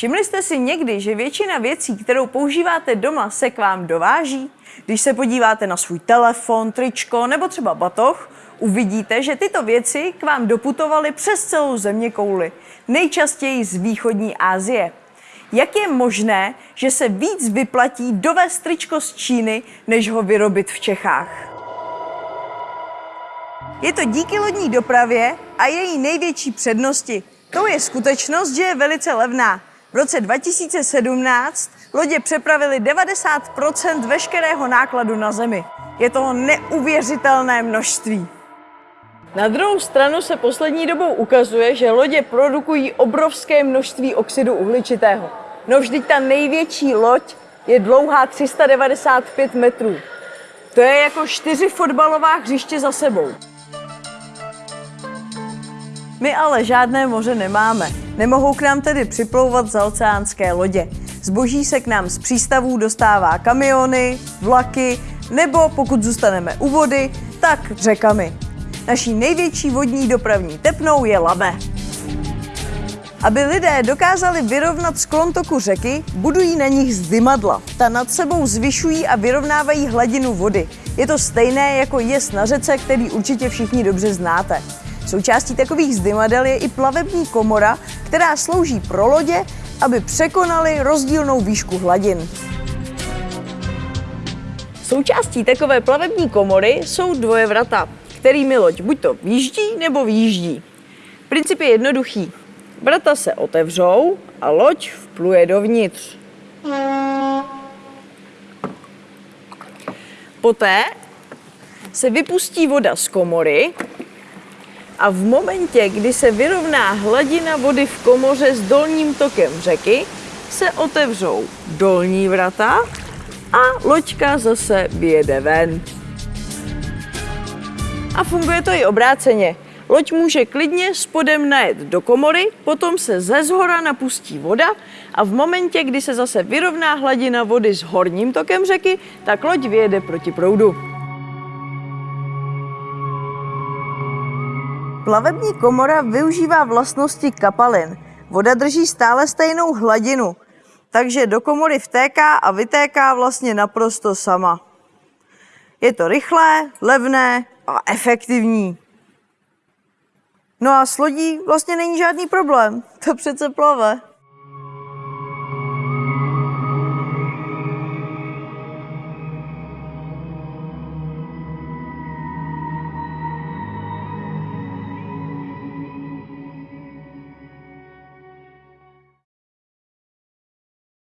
Všimli jste si někdy, že většina věcí, kterou používáte doma, se k vám dováží? Když se podíváte na svůj telefon, tričko nebo třeba batoh, uvidíte, že tyto věci k vám doputovaly přes celou země kouli, nejčastěji z východní Asie. Jak je možné, že se víc vyplatí dovést tričko z Číny, než ho vyrobit v Čechách? Je to díky lodní dopravě a její největší přednosti. To je skutečnost, že je velice levná. V roce 2017 lodě přepravily 90% veškerého nákladu na zemi. Je to neuvěřitelné množství. Na druhou stranu se poslední dobou ukazuje, že lodě produkují obrovské množství oxidu uhličitého. No vždyť ta největší loď je dlouhá 395 metrů. To je jako čtyři fotbalová hřiště za sebou. My ale žádné moře nemáme. Nemohou k nám tedy připlouvat za oceánské lodě. Zboží se k nám z přístavů dostává kamiony, vlaky, nebo pokud zůstaneme u vody, tak řekami. Naší největší vodní dopravní tepnou je Labe. Aby lidé dokázali vyrovnat sklon toku řeky, budují na nich zdymadla. Ta nad sebou zvyšují a vyrovnávají hladinu vody. Je to stejné jako jez na řece, který určitě všichni dobře znáte. Součástí takových zdymadel je i plavební komora, která slouží pro lodě, aby překonali rozdílnou výšku hladin. Součástí takové plavební komory jsou dvoje vrata, kterými loď buď to výjíždí nebo výjíždí. Princip je jednoduchý. Vrata se otevřou a loď vpluje dovnitř. Poté se vypustí voda z komory a v momentě, kdy se vyrovná hladina vody v komoře s dolním tokem řeky, se otevřou dolní vrata a loďka zase vyjede ven. A funguje to i obráceně. Loď může klidně spodem najet do komory, potom se ze zhora napustí voda a v momentě, kdy se zase vyrovná hladina vody s horním tokem řeky, tak loď vyjede proti proudu. Plavební komora využívá vlastnosti kapalin. Voda drží stále stejnou hladinu, takže do komory vtéká a vytéká vlastně naprosto sama. Je to rychlé, levné a efektivní. No a s lodí vlastně není žádný problém. To přece plave.